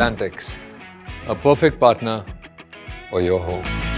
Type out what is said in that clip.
Atlantics, a perfect partner for your home.